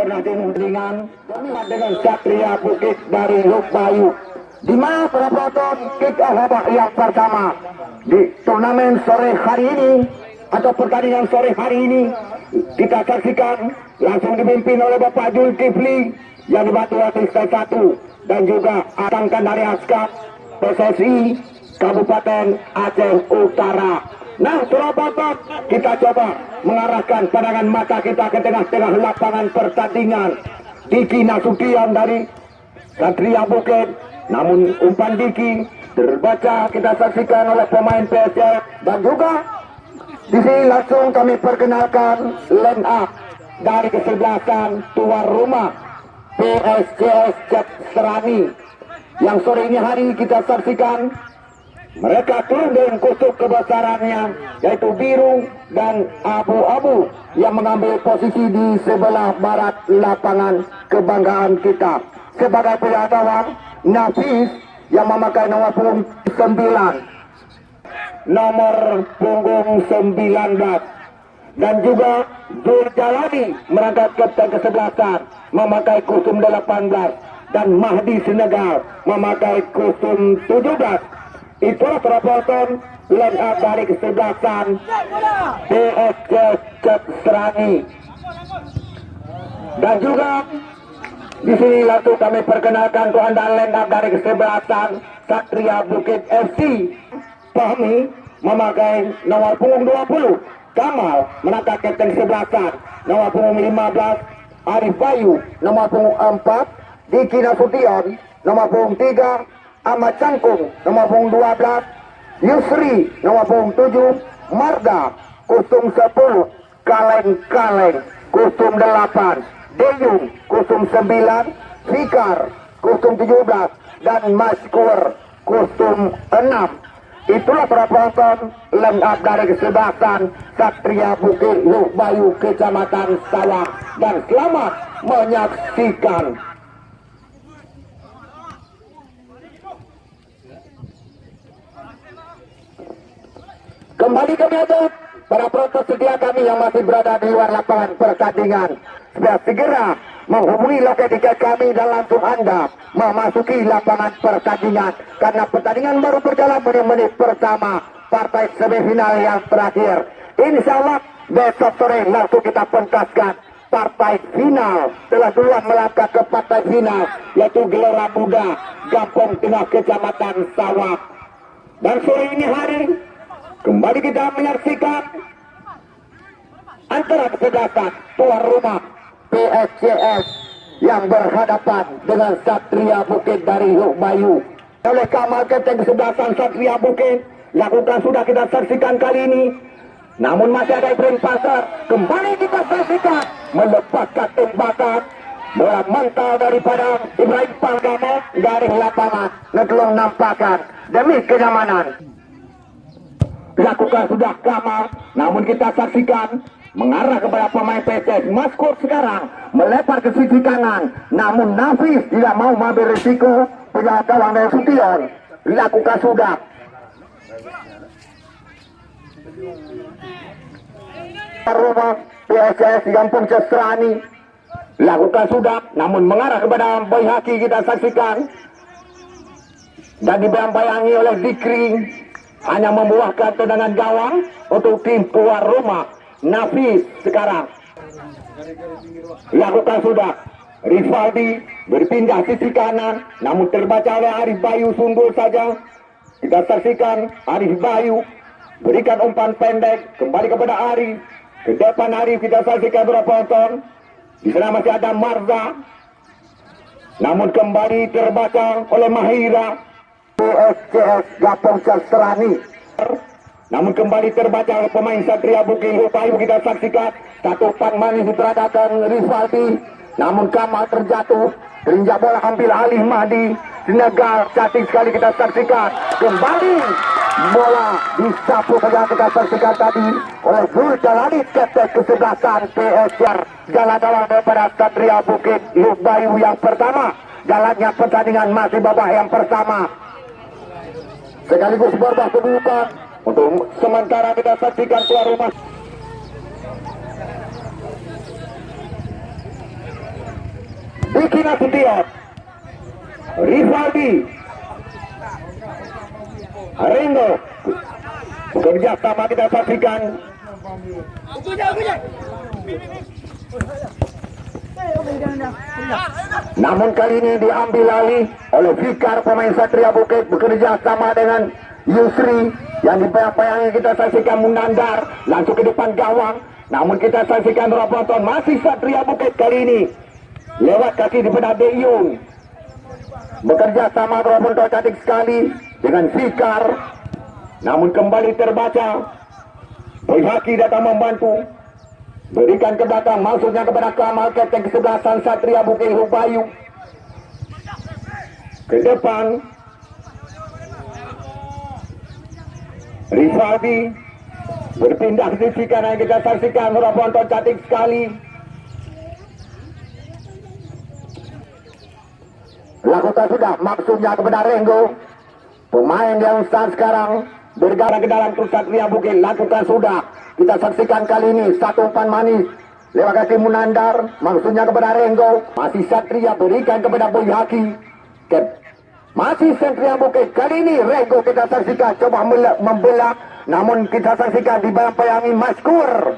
Radin Ringan dengan Satria Bukit dari Lukbayu. Di mana penonton kick off yang pertama? Di turnamen sore hari ini atau pertandingan sore hari ini kita saksikan langsung dipimpin oleh Bapak Zulkifli yang dibantu oleh satu dan juga Atangkan dari Askap PSSI Kabupaten Aceh Utara Nah, Surabaya kita coba mengarahkan pandangan mata kita ke tengah-tengah lapangan pertandingan. Diki Nasution dari Satria Bukit. Namun umpan Diki terbaca kita saksikan oleh pemain PSS dan juga di sini langsung kami perkenalkan line up dari kesebelasan tuan rumah Cep Serani yang sore ini hari kita saksikan mereka turun dengan kutub kebesarannya yaitu biru dan abu-abu yang mengambil posisi di sebelah barat lapangan kebanggaan kita. Sebagai pengetahuan, Nafis yang memakai nomor punggung 9 nomor punggung 19 dan juga Zul Jalani merangkap kapten kesebelasan memakai kostum 18 dan Mahdi Senegal memakai kostum 17 itulah line up dari kesebelasan PSC Cep Serani dan juga di sini langsung kami perkenalkan keandaan up dari kesebelasan Satria Bukit FC Fahmi memakai nomor punggung 20 Kamal menangkap kapten kesebelasan nomor punggung 15 Arif Bayu. Nomor punggung 4 Diki Nasution. Nomor punggung 3 Ahmad Cangkung nomor punggung 12 Yusri nomor punggung 7 Marga kostum 10 Kaleng-Kaleng kostum 8 Deyung kostum 9 Fikar kostum 17 dan Maskur kostum 6 itulah line up dari kesebelasan Satria Bukit Bayu Kecamatan Sawah. Dan selamat menyaksikan Kembali ke meja para protes sedia kami yang masih berada di luar lapangan pertandingan. Segera menghubungi loket tiket kami dan langsung Anda memasuki lapangan pertandingan. Karena pertandingan baru berjalan menit-menit pertama partai semifinal yang terakhir. Insya Allah besok sore langsung kita pentaskan partai final telah duluan melangkah ke partai final yaitu Gelora Muda Gampung Tengah Kecamatan Sawah dan sore ini hari Kembali kita menyaksikan antara kesebelasan tuan rumah PSCS yang berhadapan dengan Satria Bukit dari Bayu. Oleh Kamal Kapten kesebelasan Satria Bukit lakukan sudah kita saksikan kali ini. Namun masih ada Ibrahim Pasar. Kembali kita saksikan melepaskan tembakan bola mental daripada Ibrahim Palgamo dari lapangan. Ngetelung nampakan demi kenyamanan dilakukan sudah Kamal namun kita saksikan mengarah kepada pemain PSS Maskur sekarang melepar ke sisi kanan. Namun Nafis tidak mau mengambil risiko punya kawan dari Sution dilakukan sudah. Rumah PSS Gampung Cestrani lakukan sudah namun mengarah kepada Boy Haki kita saksikan. Dan dibayang-bayangi oleh Dikri hanya membuahkan tendangan gawang untuk tim tuan rumah. Nafis sekarang. Lakukan sudah. Rivaldi berpindah sisi kanan namun terbaca oleh Arif Bayu sungguh saja. Kita saksikan Arif Bayu berikan umpan pendek kembali kepada Arif ke depan Arif kita saksikan berapa ton di sana masih ada Marza. Namun kembali terbaca oleh Mahira PSCS Gapong Sastrani. Namun kembali terbaca oleh pemain Satria Bukit Upaya kita saksikan satu pan manis diteradakan Rivaldi. Namun Kamal terjatuh. Terinjak bola ambil alih Mahdi. Senegal cantik sekali kita saksikan. Kembali bola disapu saja kita saksikan tadi oleh Zul Jalani kapten kesebelasan PSR. Jalan gawang daripada Satria Bukit Bayu yang pertama. Jalannya pertandingan masih babak yang pertama sekaligus babak kedua untuk sementara kita saksikan tuan rumah Diki Nasution Rivaldi. Ringo. Bekerja sama kita saksikan namun kali ini diambil alih oleh Fikar pemain Satria Bukit bekerja sama dengan Yusri yang dibayang-bayangi kita saksikan Munandar langsung ke depan gawang. Namun kita saksikan Roboton masih Satria Bukit kali ini. Lewat kaki di benar Deyung bekerja sama Roboton cantik sekali dengan Fikar. Namun kembali terbaca. Boy Haki datang membantu Berikan ke maksudnya kepada Kamal Kapten kesebelasan Satria Bukit Hubayu. Ke depan. Rivaldi berpindah ke sisi kanan kita saksikan Robontong cantik sekali. Lakukan sudah maksudnya kepada Renggo. Pemain yang saat sekarang bergerak ke dalam Satria Bukit lakukan sudah. Kita saksikan kali ini satu umpan manis. Lewat kaki Munandar. Maksudnya kepada Renggo. Masih Satria berikan kepada Boy Haki. Masih Satria Bukit. Kali ini Renggo kita saksikan. Coba membelah. Namun kita saksikan dibayang-bayangi Maskur.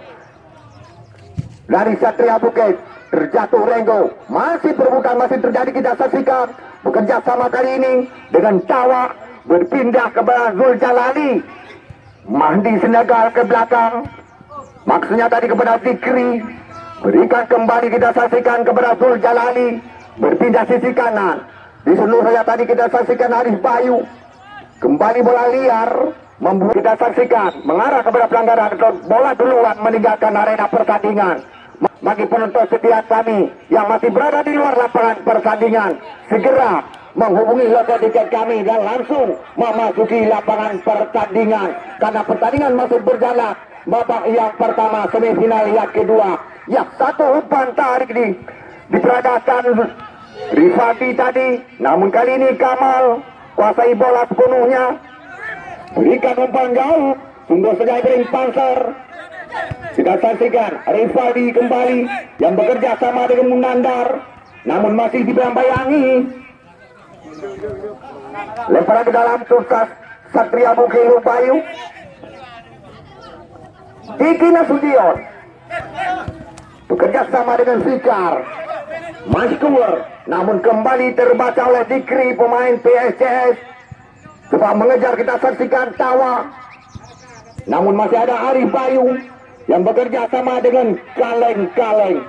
Dari Satria Bukit terjatuh Renggo. Masih perbukaan masih terjadi kita saksikan. Bekerja sama kali ini dengan Tawa berpindah kepada Zul Jalali Mahdi Senegal ke belakang. Maksudnya tadi kepada Fikri. Berikan kembali kita saksikan kepada Zul Jalali berpindah sisi kanan. Di seluruh saya tadi kita saksikan Arif Bayu. Kembali bola liar. Membuat kita saksikan. Mengarah kepada pelanggaran. Bola duluan meninggalkan arena pertandingan. Bagi penonton setiap kami yang masih berada di luar lapangan pertandingan. Segera menghubungi logo kami dan langsung memasuki lapangan pertandingan. Karena pertandingan masih berjalan babak yang pertama semifinal yang kedua. Ya satu umpan tarik di diperadakan Rifati tadi. Namun kali ini Kamal kuasai bola sepenuhnya. Berikan umpan jauh. Sungguh saja Ibrahim Panser kita saksikan Rifati kembali yang bekerja sama dengan Munandar. Namun masih dibayang-bayangi Lemparan ke dalam sukses Satria Bukit Bayu. Diki Nasution. Bekerja sama dengan Fikar. Maskur. Namun kembali terbaca oleh Dikri pemain PSCS. Coba mengejar kita saksikan Tawa. Namun masih ada Arif Bayu yang bekerja sama dengan Kaleng-Kaleng.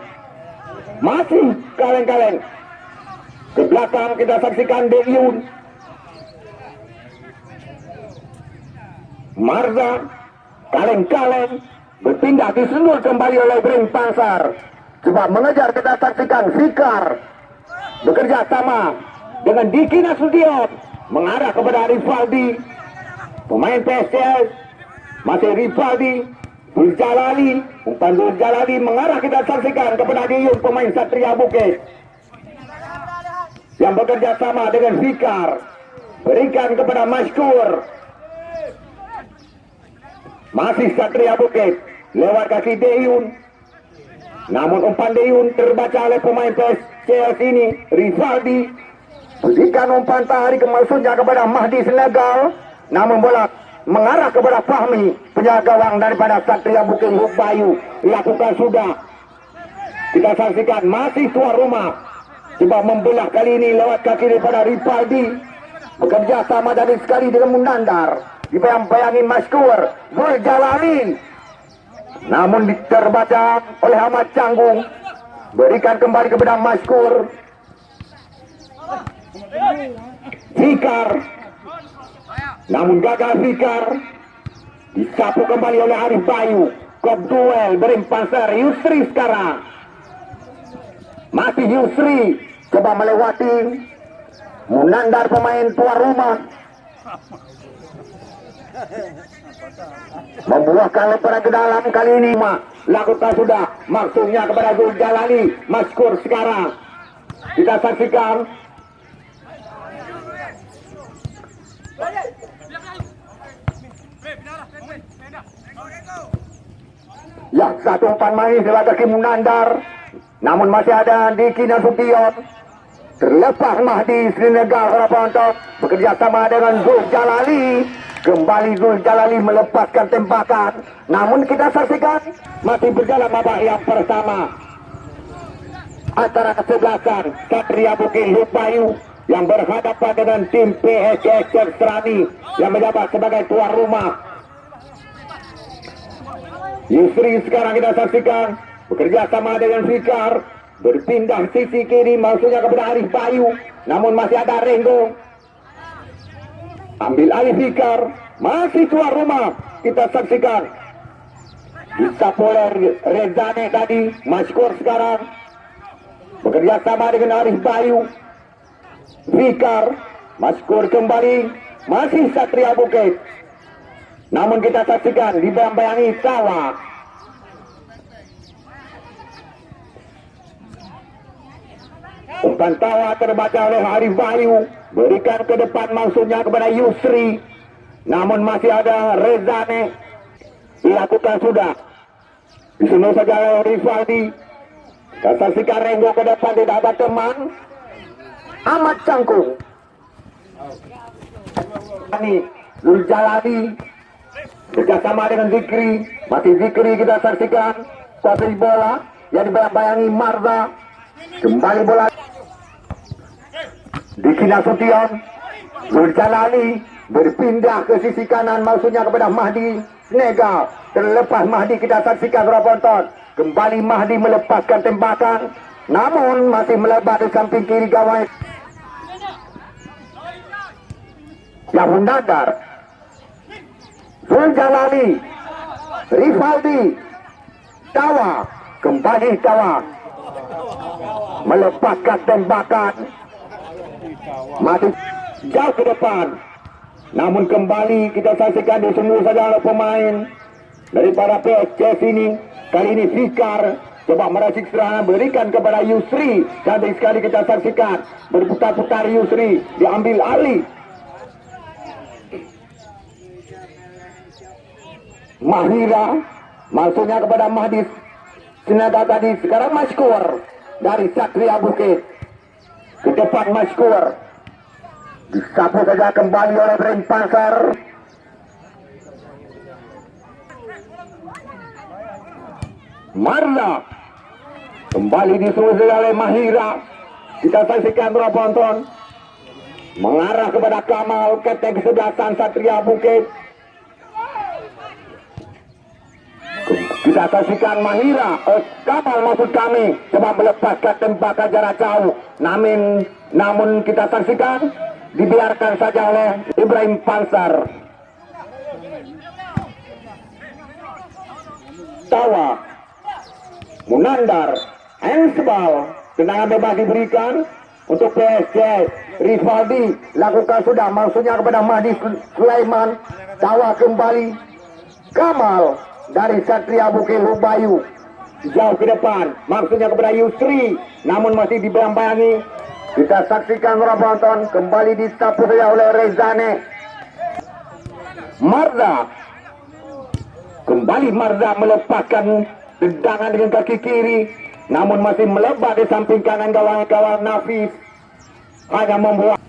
Masih Kaleng-Kaleng. Ke belakang kita saksikan Deyun. Marza kaleng-kaleng berpindah disenul kembali oleh Bring Pasar. Coba mengejar kita saksikan Fikar bekerja sama dengan Diki Nasution mengarah kepada Rivaldi pemain PSCS masih Rivaldi Jalali umpan Jalali mengarah kita saksikan kepada Diyun pemain Satria Bukit yang bekerja sama dengan Fikar berikan kepada Maskur masih Satria Bukit lewat kaki Deyun namun umpan Deyun terbaca oleh pemain PSCS ini Rivaldi berikan umpan tarik maksudnya kepada Mahdi Senegal. Namun bola mengarah kepada Fahmi penjaga gawang daripada Satria Bukit Bayu lakukan sudah. Kita saksikan masih tuan rumah Coba membelah kali ini lewat kaki daripada Ripaldi. Bekerja sama dari sekali dengan Munandar. Dibayang-bayangi Maskur. Zul Jalali. Namun terbaca oleh Ahmad Canggung. Berikan kembali kepada Maskur. Fikar. Namun gagal Fikar. Disapu kembali oleh Arif Bayu. Kop duel berimpanser Yusri sekarang. Masih Yusri coba melewati Munandar pemain tuan rumah. Membuahkan lemparan ke dalam kali ini Ma. lakukan sudah. Maksudnya kepada Zul Jalali Maskur sekarang. Kita saksikan. Ya, satu umpan manis lewat kaki Munandar namun masih ada di Kina Sution terlepas Mahdi Senegal para penonton bekerja sama dengan Zul Jalali kembali Zul Jalali melepaskan tembakan. Namun kita saksikan masih berjalan babak yang pertama. Antara kesebelasan Satria Bukit Lupayu yang berhadapan dengan tim PSS Serani yang menjabat sebagai tuan rumah. Yusri sekarang kita saksikan bekerja sama dengan Fikar berpindah sisi kiri maksudnya kepada Arif Bayu. Namun masih ada Renggo. Ambil alih Fikar masih tuan rumah. Kita saksikan. Bisa oleh Rezane tadi. Maskor sekarang. Bekerja sama dengan Arif Bayu. Fikar Maskor kembali. Masih Satria Bukit. Namun kita saksikan dibayang-bayangi Tawa Umpan tawa terbaca oleh Arif Bayu Berikan ke depan maksudnya kepada Yusri. Namun masih ada Rezane Dilakukan sudah. Disunuh saja oleh Rivaldi saksikan Renggo ke depan tidak ada teman. Amat Cangkung Ini Zuljalani Bekerjasama dengan Zikri. Masih Zikri kita saksikan. Kuasai bola Yang dibayang-bayangi Marza Kembali bola Diki Nasution Nurjalali berpindah ke sisi kanan maksudnya kepada Mahdi Snega terlepas Mahdi kita saksikan para penonton kembali Mahdi melepaskan tembakan namun masih melebar di samping kiri gawai. Yahun Nadar Nurjalali Rivaldi Tawa. Kembali Tawa. Melepaskan tembakan mati jauh ke depan. Namun kembali kita saksikan di semua saja pemain. Daripada PSCS ini kali ini Fikar coba meracik serangan berikan kepada Yusri. Cantik sekali kita saksikan. Berputar-putar Yusri diambil alih. Mahira maksudnya kepada Mahdi Senada tadi sekarang Maskur dari Satria Bukit ke depan Maskur disapu saja kembali oleh Bren Pasar Marla. Kembali disuruh oleh Mahira. Kita saksikan berapa penonton mengarah kepada Kamal ketek kesebelasan Satria Bukit kita saksikan Mahira eh, Kamal maksud kami coba melepaskan tembakan jarak jauh namun namun kita saksikan dibiarkan saja oleh Ibrahim Pansar. Tawa, Munandar, Ensbal, tendangan bebas diberikan untuk PSC. Rivaldi lakukan sudah maksudnya kepada Mahdi Sulaiman. Tawa kembali. Kamal dari Satria Bukit Hubayu jauh ke depan maksudnya kepada Yusri namun masih dibayang-bayangi kita saksikan Ramadan kembali disapu saja oleh Rezane. Marza. Kembali Marza melepaskan tendangan dengan kaki kiri. Namun masih melebar di samping kanan gawang-gawang Nafis. Hanya membuat.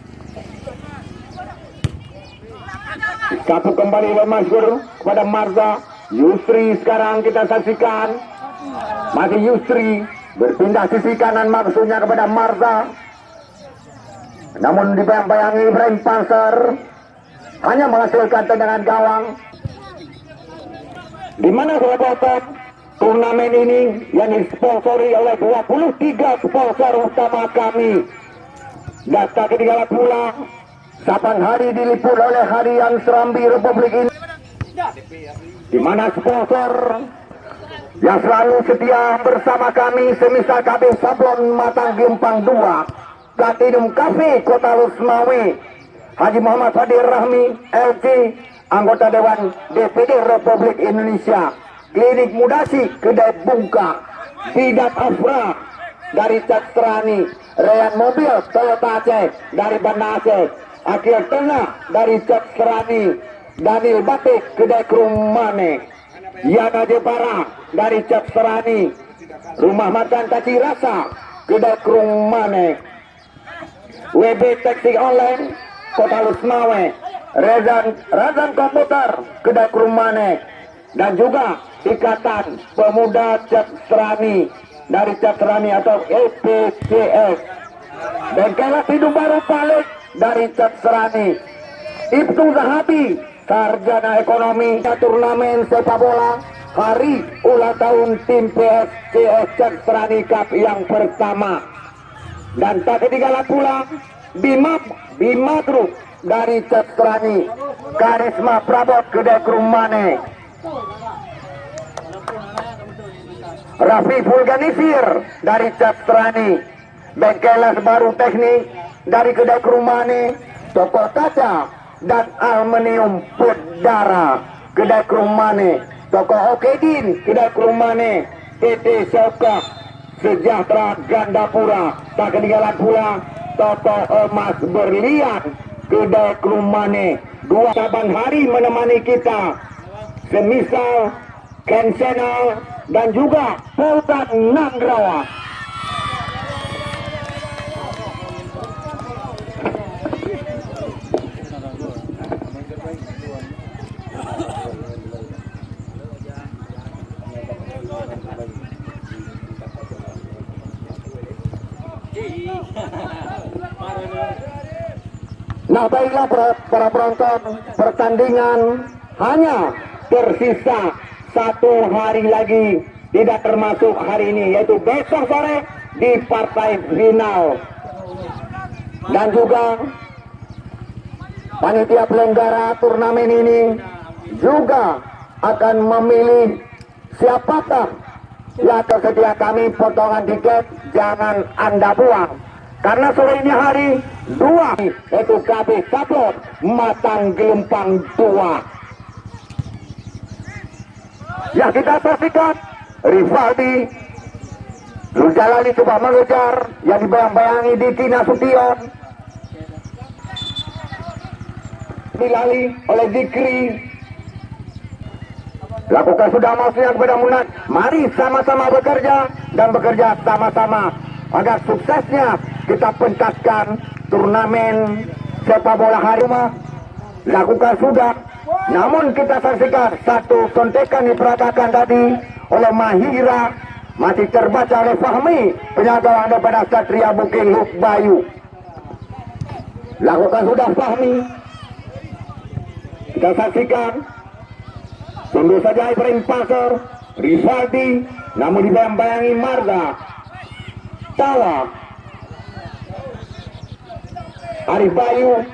Disapu kembali oleh Masyur kepada Marza. Yusri sekarang kita saksikan. Masih Yusri berpindah sisi kanan maksudnya kepada Marza. Namun dibayang-bayangi Ibrahim Panser hanya menghasilkan tendangan gawang. Di mana sahabat turnamen ini yang disponsori oleh 23 sponsor utama kami. Data ketinggalan pula Sabang hari diliput oleh hari yang serambi Republik ini. Di mana sponsor? Yang selalu setia bersama kami semisal KB Sablon Matang Gempang 2 Platinum Cafe Kota Lusmawi Haji Muhammad Fadir Rahmi LC anggota Dewan DPD Republik Indonesia. Klinik Mudasi Kedai Bungka. Bidat Afra dari Castrani. Rayan Mobil Toyota Aceh dari Banda Aceh. Akhir Tengah dari Castrani Daniel Batik Kedai Krumane Yana Jepara dari Castrani Rumah Makan Taci Rasa Kedai Krumane WB Taksi Online Kota Lusmawe Rezan Razan Komputer Kedai Krumane dan juga Ikatan Pemuda Serani dari Serani atau EPCS Bengkelas Hidung Baru Palik dari Serani Ibtu Zahabi Sarjana Ekonomi Turnamen Sepak Bola Hari ulang tahun tim PSCS Serani Cup yang pertama. Dan tak ketinggalan pula Bima Bima Group dari Serani. Karisma Prabot Kedai Krumane Rafi Vulganisir dari Serani. Bengkelas Baru Teknik dari Kedai Krumane Toko Kaca dan Aluminium Pudara Kedai Krumane Toko Okedin Kedai Krumane PT Soka. Sejahtera Gandapura. Tak ketinggalan pula Toto Emas Berlian Kedai Krumane dua cabang hari menemani kita. Semisal Ken Channel dan juga Sultan Nandrawa Nah baiklah para, para penonton pertandingan hanya tersisa satu hari lagi. Tidak termasuk hari ini yaitu besok sore di partai final dan juga panitia penyelenggara turnamen ini juga akan memilih siapakah yang tersedia. Kami potongan tiket jangan anda buang karena sore ini hari dua yaitu KB Sablon Matang Gelempang dua. Ya kita saksikan Rivaldi Zuljalali coba mengejar yang dibayang-bayangi di Tina Sution. Dilali oleh Dikri. Lakukan sudah maksudnya kepada Munat. Mari sama-sama bekerja dan bekerja sama-sama agar suksesnya kita pentaskan turnamen sepak bola hari rumah lakukan sudah. Namun kita saksikan satu sontekan diperagakan tadi oleh Mahira. Masih terbaca oleh Fahmi penjaga daripada Satria Bukit Luk Bayu lakukan sudah Fahmi. Kita saksikan. Tunggu saja Ibrahim Pasar Rivaldi namun dibayang-bayangi Marga. Tawa Arif Bayu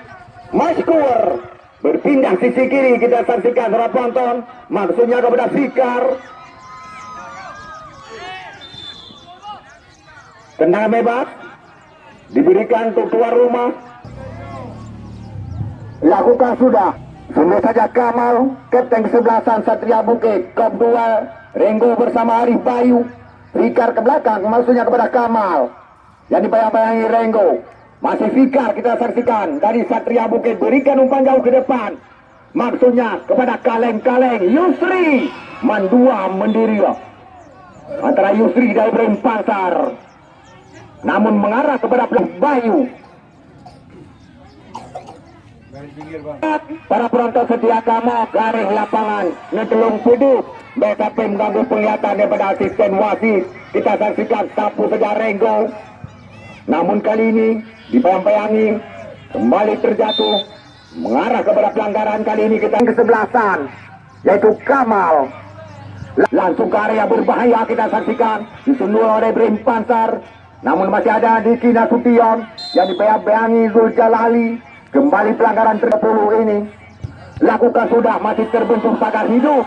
Maskur berpindah sisi kiri kita saksikan para penonton maksudnya kepada Fikar. Tendangan bebas. Diberikan untuk keluar rumah. Lakukan sudah. Sungguh saja Kamal, Kapten kesebelasan Satria Bukit, Kop 2, Renggo bersama Arif Bayu, Fikar ke belakang, maksudnya kepada Kamal. Yang dibayang-bayangi Renggo. Masih Fikar kita saksikan dari Satria Bukit, berikan umpan jauh ke depan. Maksudnya kepada kaleng-kaleng Yusri, Mandua mendiri. Antara Yusri dan Ibrahim Pasar. Namun mengarah kepada Bayu. Para penonton setia kamu garis lapangan ngetelung puduk BKP mengganggu penglihatan daripada asisten wasit kita saksikan sapu saja Renggo namun kali ini dibayang-bayangi kembali terjatuh mengarah kepada pelanggaran kali ini kita kesebelasan yaitu Kamal. Langsung ke area berbahaya kita saksikan disundul oleh Brim Pansar. Namun masih ada di Kina Sution yang dibayang-bayangi Zuljalali. Kembali pelanggaran 30 ini. Lakukan sudah masih terbentuk pagar hidup.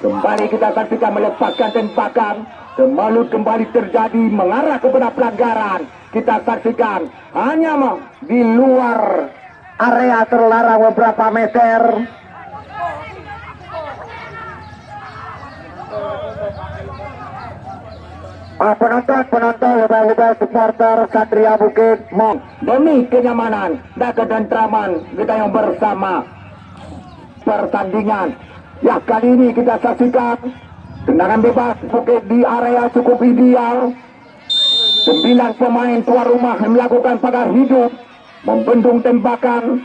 Kembali kita saksikan melepaskan tembakan Kemalut kembali terjadi mengarah kepada pelanggaran. Kita saksikan hanya di luar area terlarang beberapa meter. Ah, penonton, penonton, lebih-lebih supporter Satria Bukit Mong demi kenyamanan dan ketentraman kita yang bersama. Pertandingan. Ya kali ini kita saksikan tendangan bebas Bukit di area cukup ideal. Sembilan pemain tuan rumah melakukan pagar hidup, membendung tembakan.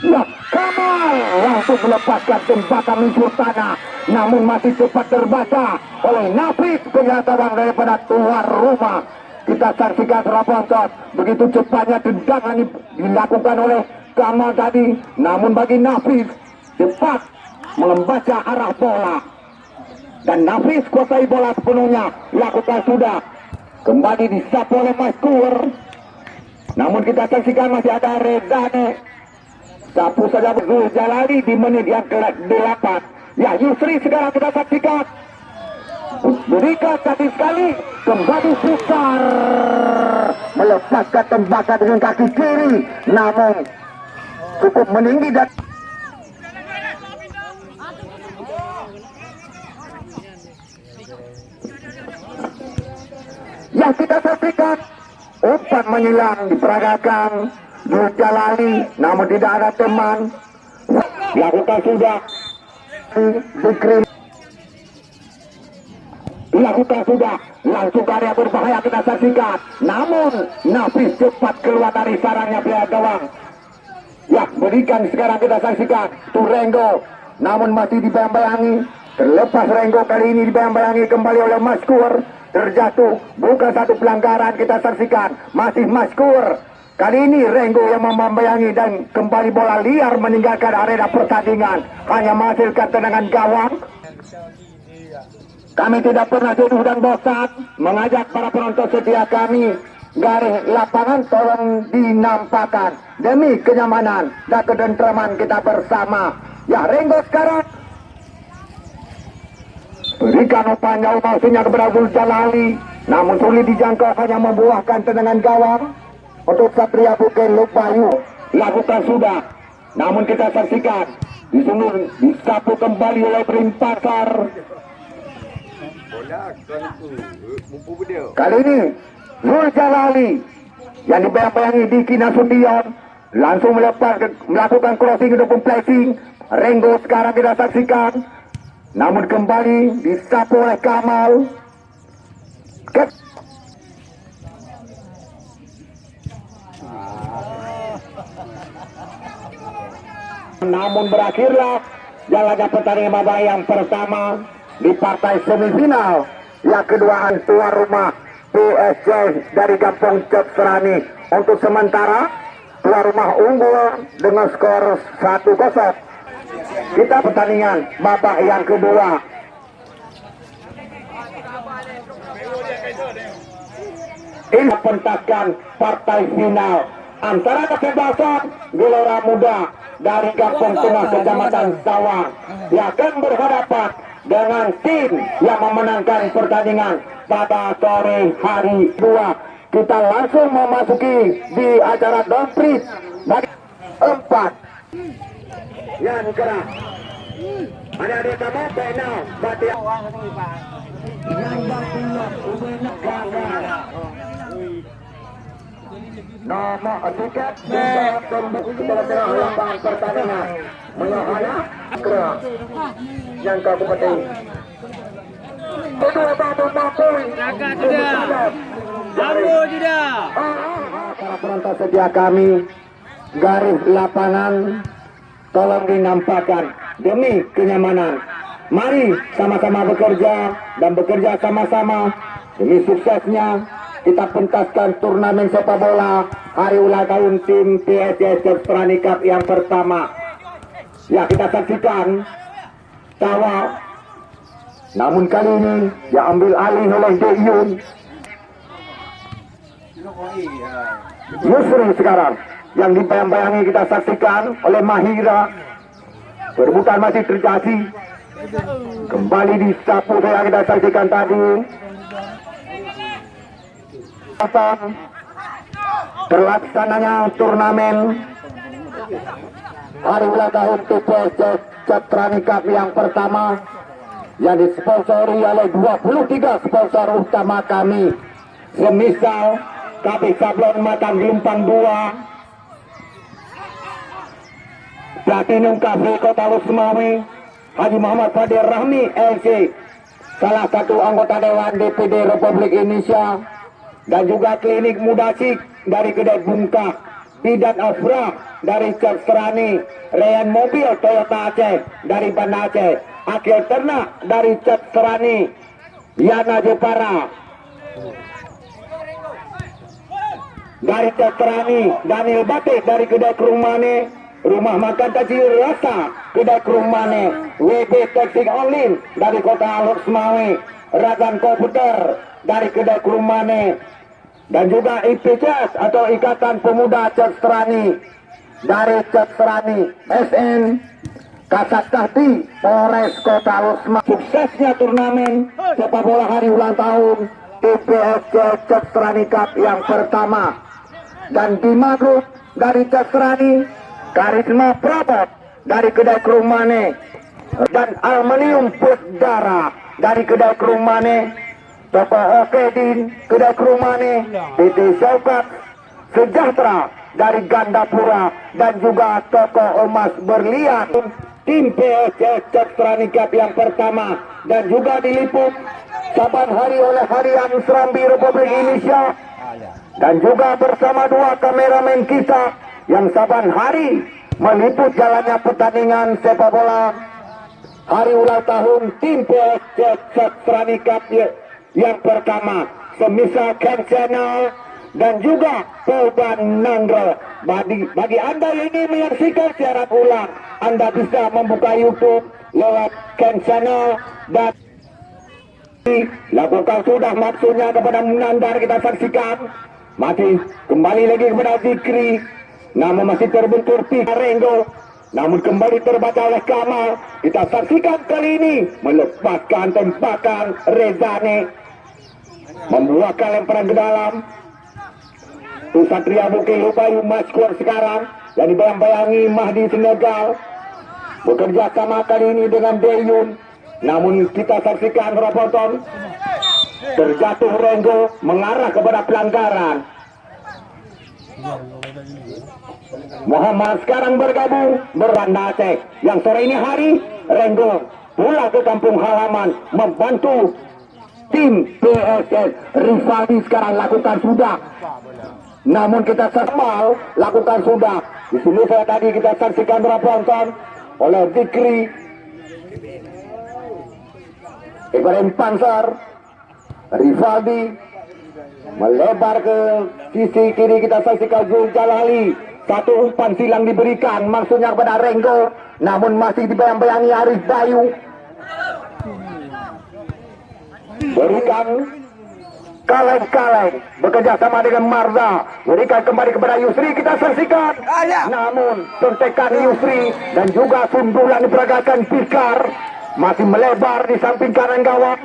Ya, Kamal langsung melepaskan tembakan luncur tanah, namun masih cepat terbaca oleh Nafis pengetahuan daripada tuan rumah. Kita saksikan terobosan begitu cepatnya tendangan dilakukan oleh Kamal tadi, namun bagi Nafis cepat membaca arah bola. Dan Nafis kuasai bola sepenuhnya. Lakukan sudah. Kembali disapu oleh Maskur namun kita saksikan masih ada Redane sapu saja Zul Jalali di menit yang ke-8 ya Yusri sekarang kita saksikan. Berikan tadi sekali. Kembali Sukar melepaskan tembakan dengan kaki kiri. Namun cukup meninggi dan yang kita saksikan umpan menyilang diperagakan Jalali namun tidak ada teman. Dilakukan sudah Zikri dilakukan sudah langsung karya berbahaya kita saksikan. Namun Nafis cepat keluar dari sarangnya pihak gawang. Ya berikan sekarang kita saksikan. Turengo namun masih dibayang-bayangi. Terlepas Renggo kali ini dibayang-bayangi kembali oleh Maskur terjatuh. Bukan satu pelanggaran kita saksikan. Masih maskur. Kali ini Renggo yang membayangi dan kembali bola liar meninggalkan arena pertandingan. Hanya menghasilkan tendangan gawang. Kami tidak pernah jenuh dan bosan. Mengajak para penonton setia kami. Garis lapangan tolong dinampakkan. Demi kenyamanan dan kedentraman kita bersama. Ya Renggo sekarang Berikan jauh maksudnya kepada Abdul Jalali. Namun sulit dijangkau hanya membuahkan tendangan gawang. Untuk Satria Buken Lupayu. Lakukan sudah. Namun kita saksikan. Di sini disapu kembali oleh Prim Pasar. Kali ini Zul Jalali yang dibayang-bayangi di Kinasution langsung melepas melakukan crossing ataupun placing. Renggo sekarang kita saksikan namun kembali disapu oleh Kamal. Ke Namun berakhirlah jalannya pertandingan babak yang pertama di partai semifinal. Yang kedua tuan rumah PSJ dari Kampung Serani untuk sementara tuan rumah unggul dengan skor 1-0 kita pertandingan babak yang kedua. Ini pentakan partai final antara kebebasan Gelora Muda dari Kampung Tengah Kecamatan Sawang yang akan berhadapan dengan tim yang memenangkan pertandingan pada sore hari dua kita langsung memasuki di acara downprit bagi empat. Yan, huwag ada na. Anak-anak kamu, baik now. Baik ya. Nambah pulak, ubenak. Nama tiket dalam pembukti kebalasan lapangan pertandingan Menohana Kera yang kau kupati. Kedua batu mampu. Naga tidak. Ah, mampu ah, tidak. Ah. Para perantau setia kami garis lapangan tolong dinampakkan demi kenyamanan. Mari sama-sama bekerja dan bekerja sama-sama demi suksesnya kita pentaskan turnamen sepak bola hari ulang tahun tim PSS Perani Cup yang pertama. Ya kita saksikan tawa namun kali ini diambil alih oleh Deyun Yusri sekarang yang dibayang-bayangi kita saksikan oleh Mahira. Perebutan masih terjadi. Kembali disapu yang kita saksikan tadi. Terlaksananya turnamen. Hari ulang tahun TPS Cetrani Cup yang pertama yang disponsori oleh 23 sponsor utama kami. Semisal KB Sablon Matan Gelumpang 2 Platinum Cafe Kota Lusmawi Haji Muhammad Fadir Rahmi LC salah satu anggota Dewan DPD Republik Indonesia dan juga klinik Mudasik dari kedai Bungkak, Bidan Afra dari Serani, Reyan Mobil Toyota Aceh dari Banda Aceh, Akhir Ternak dari Serani, Yana Jepara. Dari Serani, Daniel Batik dari kedai Kerumane, Rumah Makan Kecil Rasa kedai Kerumane, WB Taxi Online dari Kota Alok Semawe, Razan Komputer dari kedai Kerumane, dan juga IPCS atau Ikatan Pemuda Cestrani dari Cestrani SN Kasat Kahti Polres Kota Losma suksesnya turnamen sepak bola hari ulang tahun IPSC Cestrani Cup yang pertama. Dan Bima Group dari Cestrani Karisma Prabot dari kedai Kerumane dan Aluminium Pusdara dari kedai Kerumane Toko Okedin, Kedai Kerumane, PT Syaukat, Sejahtera dari Gandapura, dan juga Toko Emas Berlian. Tim PSS Cestrani Cup yang pertama dan juga diliput saban hari oleh Harian Serambi Republik Indonesia. Dan juga bersama dua kameramen kita yang saban hari meliput jalannya pertandingan sepak bola hari ulang tahun tim PSS Cestrani Cup yang pertama semisal Channel dan juga Polban Nandro bagi, bagi anda yang ingin menyaksikan siaran ulang anda bisa membuka YouTube lewat Channel dan lakukan sudah maksudnya kepada Nandar kita saksikan. Masih kembali lagi kepada Zikri nama masih terbentur Pika Renggo namun kembali terbaca oleh Kamal. Kita saksikan kali ini melepaskan tembakan Rezane. Membuahkan lemparan ke dalam. Satria Bukit Lupayu Maskur sekarang. Dan dibayang-bayangi Mahdi Senegal. Bekerja sama kali ini dengan Deyun namun kita saksikan Roboton. Terjatuh Renggo mengarah kepada pelanggaran Muhammad sekarang bergabung beranda Aceh. Yang sore ini hari Renggo pulang ke kampung halaman membantu tim PSS Rifaldi sekarang lakukan sudah. Namun kita semal lakukan sudah. Di sini saya tadi kita saksikan Raponton oleh Zikri Ibrahim Panser Rifaldi melebar ke sisi kiri kita saksikan Zul Jalali satu umpan silang diberikan maksudnya kepada Renggo namun masih dibayang-bayangi Arif Bayu. Berikan kaleng-kaleng bekerja sama dengan Marza. Berikan kembali kepada Yusri kita saksikan. Namun suntikan Yusri dan juga sundulan diperagakan Pikar masih melebar di samping kanan gawang.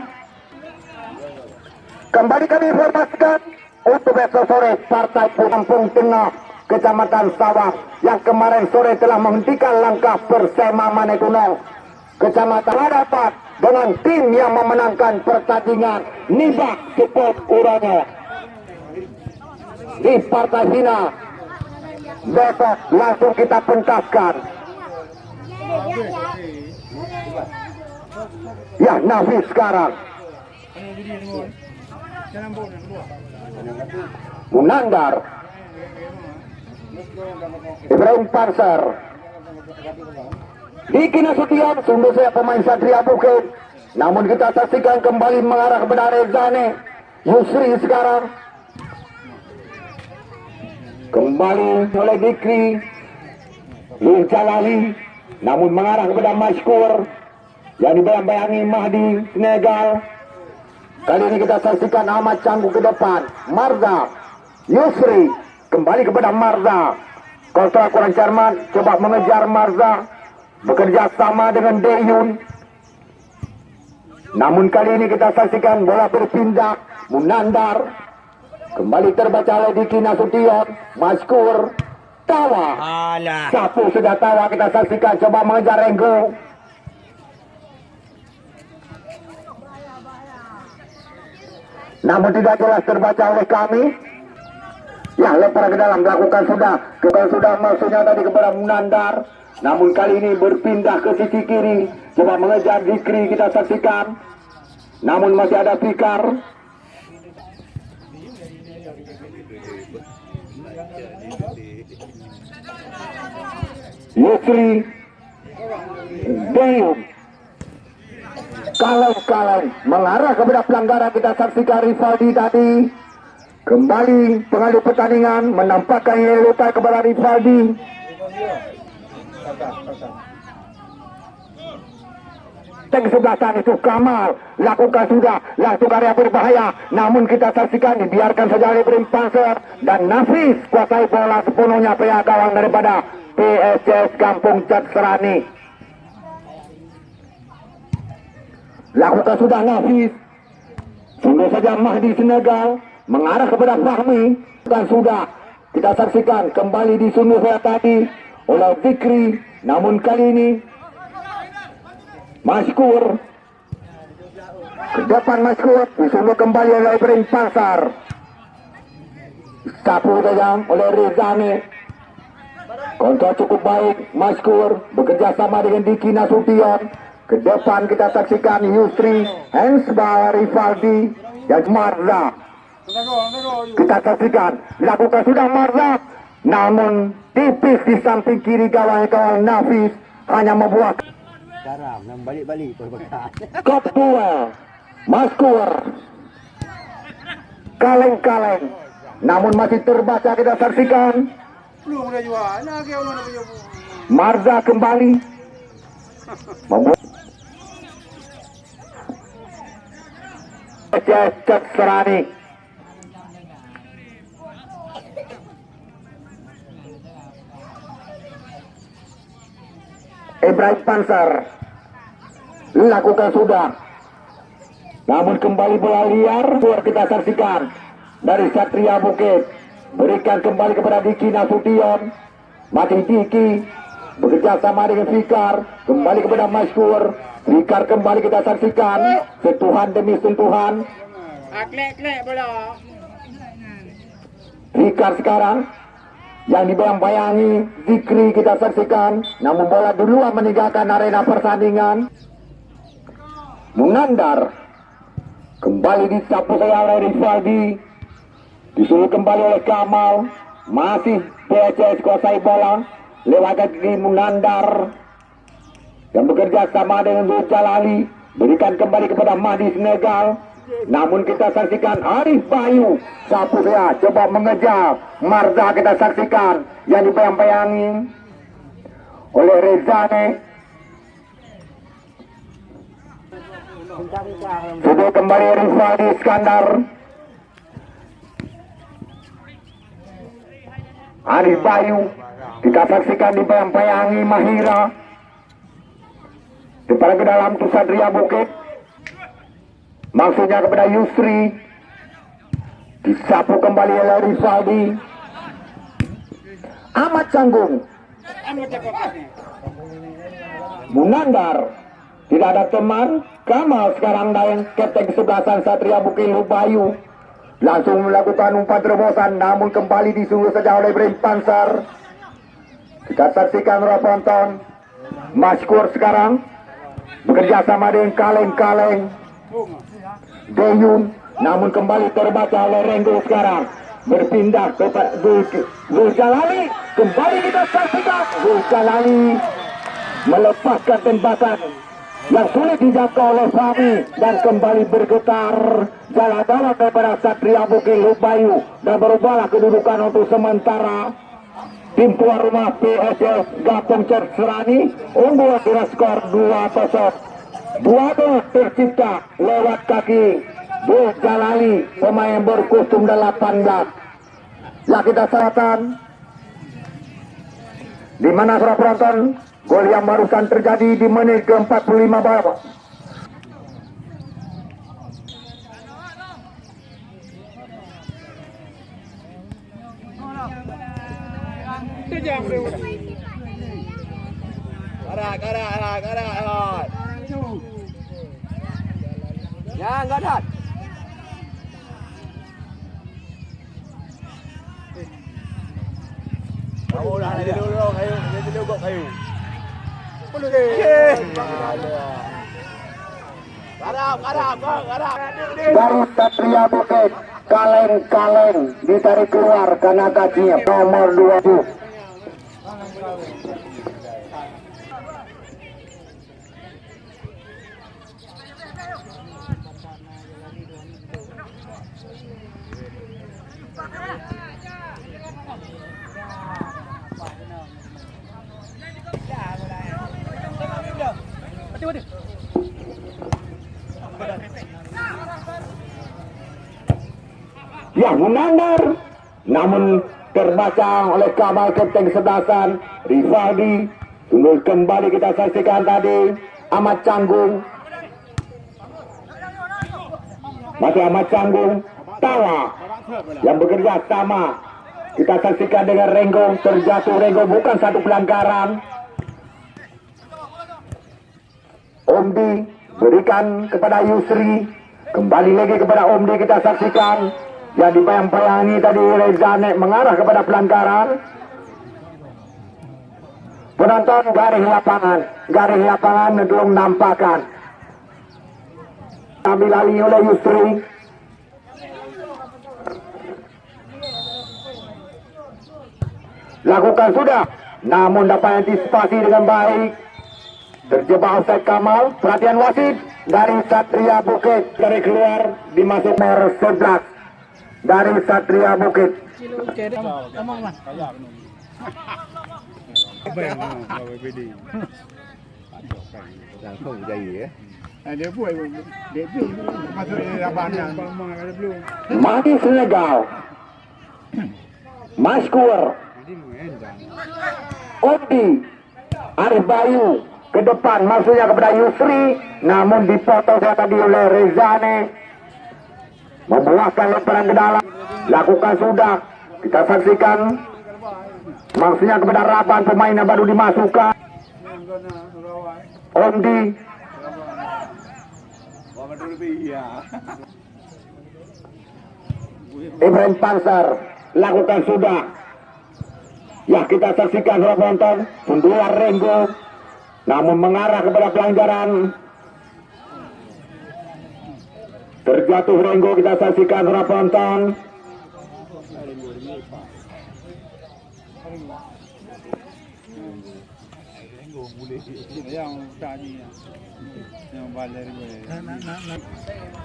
Kembali kami informasikan untuk besok sore Partai Kampung Tengah Kecamatan Sawah yang kemarin sore telah menghentikan langkah Persema Manegunong Kecamatan dapat dengan tim yang memenangkan pertandingan. Nibak Support Uranya di partai final. Besok langsung kita pentaskan. Ya Nafis sekarang. Munandar Ibrahim Panser Diki Nasution sungguh saya pemain Satria Bukit. Namun kita saksikan kembali mengarah kepada Rezane Yusri sekarang. Kembali oleh Dikri Lul Jalali namun mengarah kepada Maskur yang dibayang-bayangi Mahdi Senegal. Kali ini kita saksikan Ahmad Canggu ke depan. Marza Yusri kembali kepada Marza. Kontra kurang cermat coba mengejar Marza. Bekerja sama dengan Deyun namun kali ini kita saksikan bola berpindah Munandar kembali terbaca oleh Diki Nasution Maskur Tawa. Alah. Sapu sudah tawa kita saksikan. Coba mengejar Renggo. Namun tidak jelas terbaca oleh kami ya lempar ke dalam lakukan sudah. Lakukan sudah maksudnya tadi kepada Munandar. Namun kali ini berpindah ke sisi kiri. Coba mengejar Zikri kita saksikan. Namun masih ada Fikar. Yusri. Deyum Kaleng-kaleng mengarah kepada pelanggaran kita saksikan Rivaldi tadi kembali pengalih pertandingan menampakkan yellow card kepada Rivaldi Tank sebelah sana itu Kamal. Lakukan sudah. Lakukan yang berbahaya. Namun kita saksikan dibiarkan saja oleh Brim dan Nafis kuasai bola sepenuhnya pihak gawang daripada PSS Kampung Cat Serani lakukan sudah Nafis. Sungguh saja Mahdi Senegal mengarah kepada Fahmi dan sudah kita saksikan kembali disunuh saya tadi oleh Fikri. Namun kali ini Maskur ke depan Maskur disuruh kembali oleh Ibrahim Pasar. Sapu saja oleh Rizani. Kontrol cukup baik Maskur bekerja sama dengan Diki Nasution. Ke depan kita saksikan Yusri Hensbal Rivaldi dan Marza kita saksikan lakukan sudah Marza namun tipis di samping kiri gawang Nafis hanya membuat Garam, yang balik-balik. Kopua Maskur Kaleng-kaleng Namun masih terbaca kita saksikan. Nak? Marza kembali Membuat Cecet Serani Ibrahim Pansar. Lakukan sudah. Namun kembali bola liar keluar kita saksikan. Dari Satria Bukit. Berikan kembali kepada Diki Nasution. Masih Diki. Bekerja sama dengan Fikar. Kembali kepada Masyur. Fikar kembali kita saksikan. Sentuhan demi sentuhan. Bola. Fikar sekarang yang dibayang-bayangi Zikri kita saksikan namun bola duluan meninggalkan arena pertandingan. Munandar kembali disapu oleh Rivaldi disuruh kembali oleh Kamal. Masih PCS kuasai bola. Lewat kaki Munandar yang bekerja sama dengan Zul Jalali berikan kembali kepada Mahdi Senegal namun kita saksikan Arif Bayu sapu saya coba mengejar Marza kita saksikan yang dibayang-bayangi oleh Rezane sudah kembali Rifadi Iskandar. Arif Bayu kita saksikan dibayang-bayangi Mahira. Depan ke dalam tu Satria Bukit Maksudnya kepada Yusri. Disapu kembali oleh Rizaldi. Ahmad Canggung. Munandar. Tidak ada teman. Kamal sekarang yang Kapten kesebelasan Satria Bukit Lubayu. Langsung melakukan umpan terobosan Namun kembali disuruh saja oleh Ibrahim Pansar Kita saksikan para penonton Maskur sekarang. Bekerja sama dengan kaleng-kaleng Deyun namun kembali terbaca oleh Renggo sekarang. Berpindah ke Zul Jalali kembali kita saksikan Zul Jalali melepaskan tembakan yang sulit dijangkau oleh Fahmi dan kembali bergetar. Jalan dalam daripada Satria Bukit Lubayu dan berubahlah kedudukan untuk sementara. Tim tuan rumah PSS Gapung Serani unggul dengan skor 2-0 dua gol tercipta lewat kaki Bul Jalali pemain berkostum 18 ya kita selatan di mana para penonton? Gol yang barusan terjadi di menit ke-45 bawah Tu jam tu. Arak, arak, Ya, enggak ada. Kamu dah jadi dulu kayu, jadi dulu kok kayu. Perlu deh. Garap, garap, bang, garap. dari Satria Bukit kaleng-kaleng ditarik keluar karena kakinya nomor 20 yang menandar namun terbaca oleh Kamal Kenteng Sedasan Rivaldi tunduk kembali kita saksikan tadi Ahmad Canggung. Masih Ahmad Canggung Tawa yang bekerja sama. Kita saksikan dengan Renggo terjatuh Renggo bukan satu pelanggaran. Omdi berikan kepada Yusri kembali lagi kepada Omdi kita saksikan yang dibayang-bayangi tadi Rezane mengarah kepada pelanggaran. Penonton garis lapangan garis lapangan belum nampakkan. Ambil alih oleh Yusri. Lakukan sudah namun dapat antisipasi dengan baik. Terjebak offside Kamal perhatian wasit dari Satria Bukit. Dari keluar dimasuk nomor 11 dari Satria Bukit. Mati Senegal. Maskur Odi. Arif Bayu. Ke depan maksudnya kepada Yusri. Namun dipotong tadi oleh Rezane membuahkan lemparan ke dalam. Lakukan sudah. Kita saksikan. Maksudnya kepada Raban pemain yang baru dimasukkan. Ondi. Ibrahim Pansar lakukan sudah. Ya kita saksikan penonton sundulan Renggo. Namun mengarah kepada pelanggaran terjatuh Renggo kita saksikan saudara penonton boleh. Nak nak nak.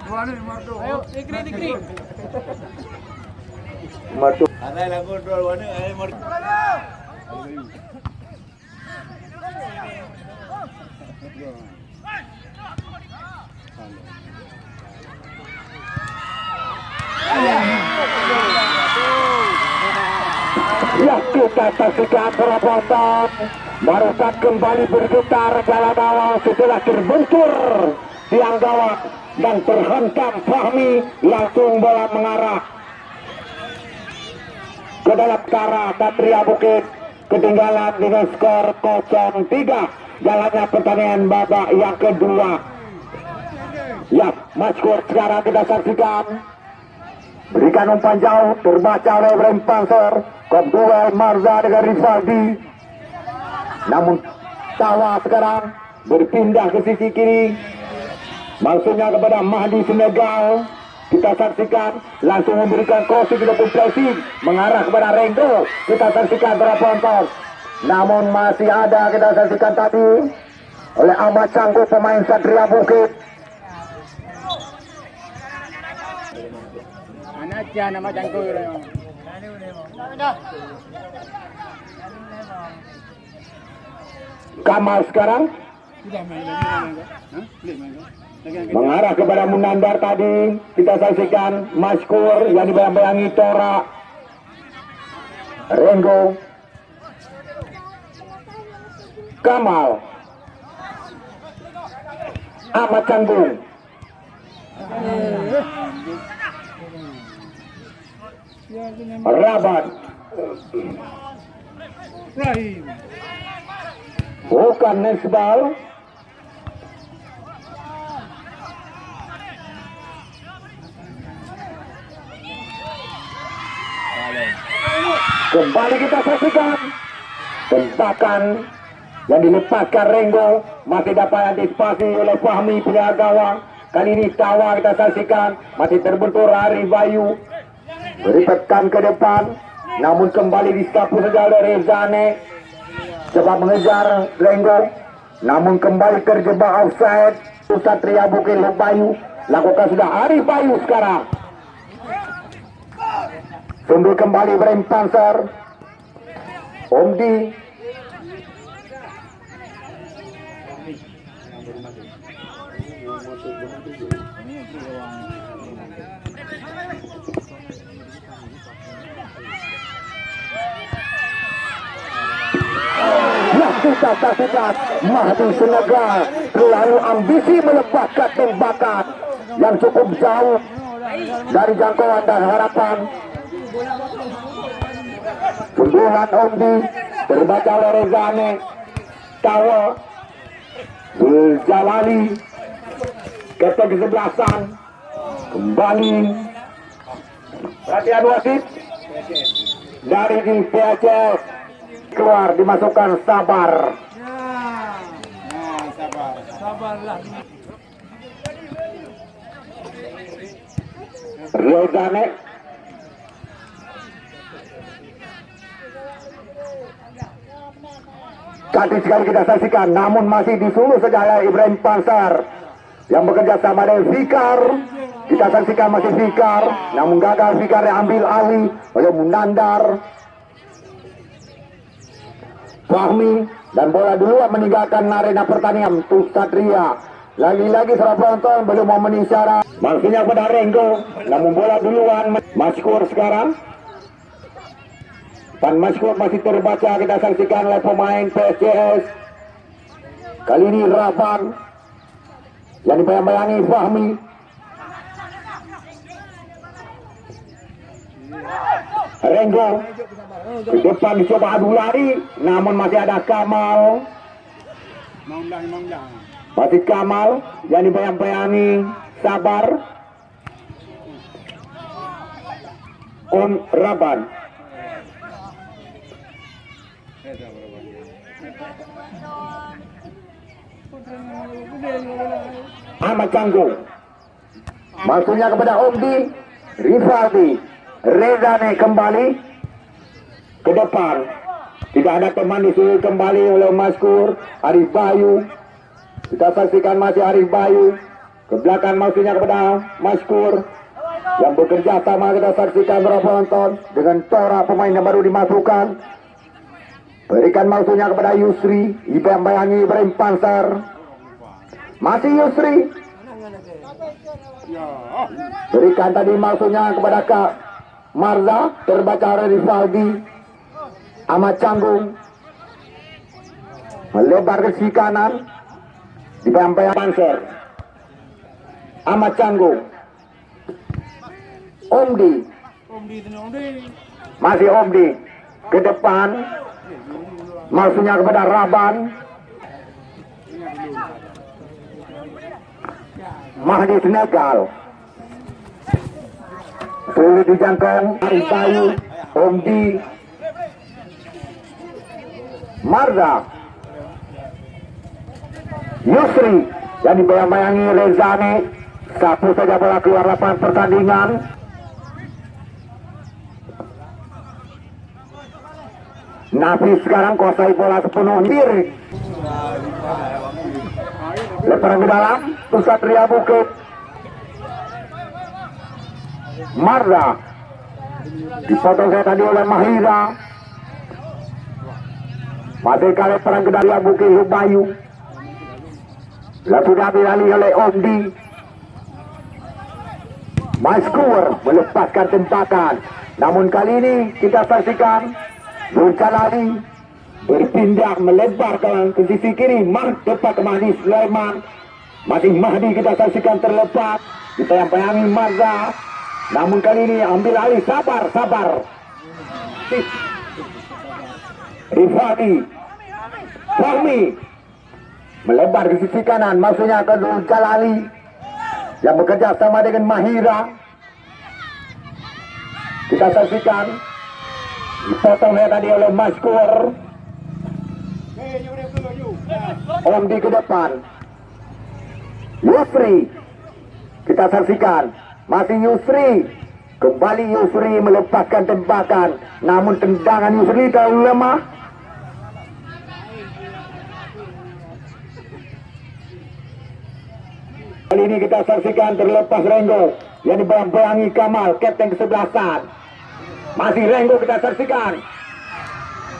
Mana marto? Ayo, dikri dikri. Matu Ada yang kontrol mana? Eh, mau. Ya kita penonton Barusan kembali bergetar dalam awal setelah terbentur tiang gawat dan terhentam Fahmi langsung bola mengarah ke dalam kara Satria Bukit. Ketinggalan dengan skor 0-3 jalannya pertandingan babak yang kedua. Ya maskor sekarang kita saksikan. Berikan umpan jauh terbaca oleh Ibrahim Panser Duel Marza dengan Rivaldi namun Tawa sekarang berpindah ke sisi kiri. Maksudnya kepada Mahdi Senegal kita saksikan langsung memberikan crossing kita pressing mengarah kepada Renggo kita saksikan para penonton. Namun masih ada kita saksikan tadi oleh Ahmad Canggu pemain Satria Bukit. Anak nama jangkau itu. Kamal sekarang? Mengarah kepada Munandar tadi kita saksikan Maskur yang dibayang-bayangi Tora. Renggo. Kamal. Ahmad Canggung Rabat. Rahim. bukan Nesbal kembali kita saksikan tembakan yang dilepaskan Renggo. Masih dapat antisipasi oleh Fahmi penjaga gawang Kali ini tawa kita saksikan. Masih terbentur Ari Bayu. Beritekan ke depan. Namun kembali disapu saja oleh Rezane. Coba mengejar Lenggo. Namun kembali terjebak offside. Satria Bukit Bayu. Lakukan sudah Ari Bayu sekarang. Sumber kembali Ibrahim Panser. Omdi. Kita saksikan Mahdi Senegal Terlalu ambisi melepaskan tembakan Yang cukup jauh Dari jangkauan dan harapan. Sembuhan Omdi Terbaca oleh Rezane Tawa Jalali Kata kesebelasan Kembali. Perhatian wasit Dari di PHS Keluar dimasukkan sabar sabar. Sabarlah. Rezane Tadi sekali kita saksikan namun masih disuruh saja Ibrahim Pansar yang bekerja sama dengan Fikar kita saksikan masih Fikar namun gagal Fikar yang ambil alih oleh Munandar Fahmi dan bola duluan meninggalkan arena pertandingan untuk Satria lagi-lagi seorang penonton belum mau menisyarat maksudnya pada Renggo namun bola duluan Maskur sekarang. Pan Maskur masih terbaca kita saksikan oleh pemain PSCS kali ini Raban yang dibayang-bayangi Fahmi Renggo. Di depan dicoba adu lari namun masih ada Kamal. Masih Kamal yang dibayang-bayangi Sabar. Om Raban. Ahmad Canggung Maksudnya kepada Omdi Rivaldi Rezane kembali ke depan. Tidak ada teman disuruh kembali oleh Maskur Arif Bayu. Kita saksikan masih Arif Bayu. Ke belakang maksudnya kepada Maskur. Yang bekerja sama kita saksikan berapa penonton dengan Tora pemain yang baru dimasukkan. Berikan maksudnya kepada Yusri. Ibrahim Bayangi Ibrahim Pansar. Masih Yusri. Berikan tadi maksudnya kepada Kak Marza terbaca Rivaldi Ahmad Canggung melebar ke sisi kanan di bayang Panser Ahmad Canggung. Omdi. Masih Omdi. Ke depan. Maksudnya kepada Raban. Mahdi Senegal sulit dijangkau Arif Bayu Omdi Marza Yusri yang dibayang-bayangi Rezane satu saja bola keluar lapangan pertandingan. Nafi sekarang kuasai bola sepenuh diri Lemparan ke dalam Pusat Ria Bukit Marza Dipotong saya tadi oleh Mahira. Masih kali perang ke Ria Bukit Bayu Lalu sudah alih oleh Omdi Maskur melepaskan tempakan Namun kali ini kita saksikan Nurkalali berpindah melebar ke, sisi kiri. Mar depan ke Mahdi Sulaiman. Masih Mahdi kita saksikan terlepas. Kita yang bayangi Marza namun kali ini ambil alih. Sabar sabar. Rifati Fahmi. Melebar ke sisi kanan. Maksudnya ke Nurkalali yang bekerja sama dengan Mahira. Kita saksikan. Dipotong ya tadi oleh Maskur Eh, you boleh keluar you. Om di ke depan. Yusri kita saksikan masih Yusri kembali Yusri melepaskan tembakan namun tendangan Yusri terlalu lemah Kali ini kita saksikan terlepas Renggo yang dibayang-bayangi Kamal, kapten kesebelasan. Masih Renggo kita saksikan.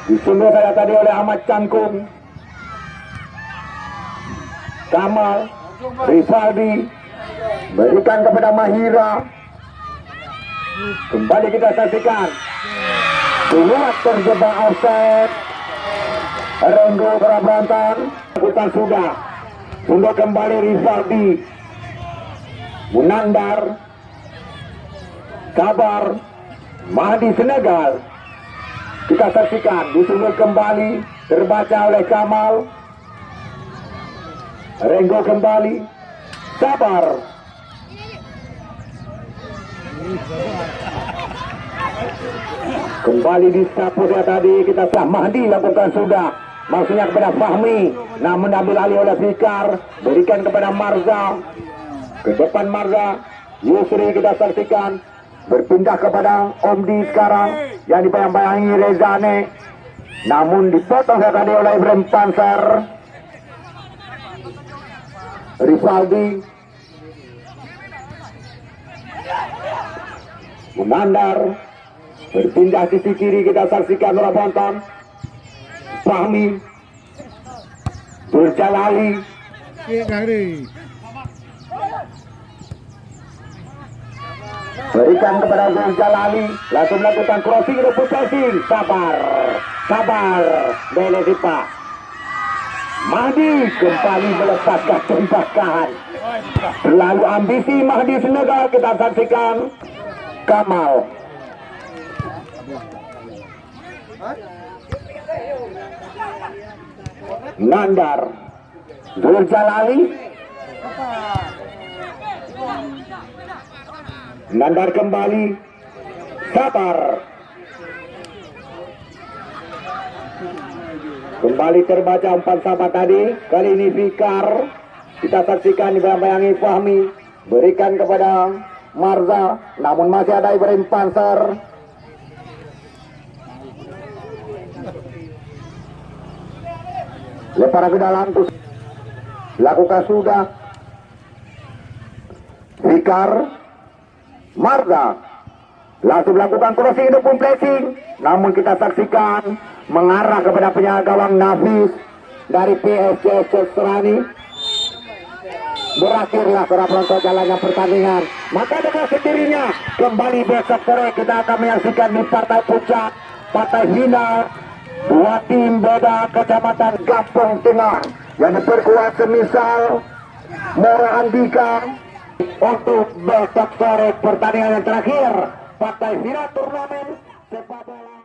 Disundul saya tadi oleh Ahmad Cangkung. Kamal, Rivaldi, berikan kepada Mahira. Kembali kita saksikan. Keluar terjebak offset. Renggo Kerabrantan, Hutan sudah. Sudah kembali Rivaldi. Munandar Kabar Mahdi Senegal kita saksikan disusul kembali terbaca oleh Kamal Renggo kembali Sabar kembali di saya tadi kita sudah Mahdi lakukan sudah. Maksudnya kepada Fahmi namun ambil alih oleh Fikar berikan kepada Marza. Ke depan Marza Yusri kita saksikan. Berpindah kepada Omdi sekarang yang dibayang-bayangi Rezane namun dipotong tadi oleh Ibrahim Panser Rivaldi Munandar berpindah sisi kiri kita saksikan oleh Bonton Fahmi Durjalali Iya. Berikan kepada Zul Jalali. Langsung melakukan crossing rebut passing Sabar Sabar Bele Sipa. Mahdi kembali melepaskan tembakan Terlalu ambisi Mahdi Senegal. Kita saksikan Kamal. Nandar. Zul Jalali Nandar kembali. Sabar. Kembali terbaca umpan sahabat tadi. Kali ini Fikar. Kita saksikan dibayang-bayangi Fahmi. Berikan kepada Marza Namun masih ada Ibrahim Panser. Lepar ke dalam Lakukan sudah. Fikar Marga langsung melakukan crossing pun placing namun kita saksikan mengarah kepada penjaga gawang Nafis dari PSCS Serani berakhirlah para penonton jalannya pertandingan. Maka dengan sendirinya kembali besok sore kita akan menyaksikan di partai puncak partai final dua tim beda kecamatan Gampung Tengah. Yang diperkuat semisal Mora Andika. Untuk besok sore pertandingan yang terakhir partai final turnamen sepak bola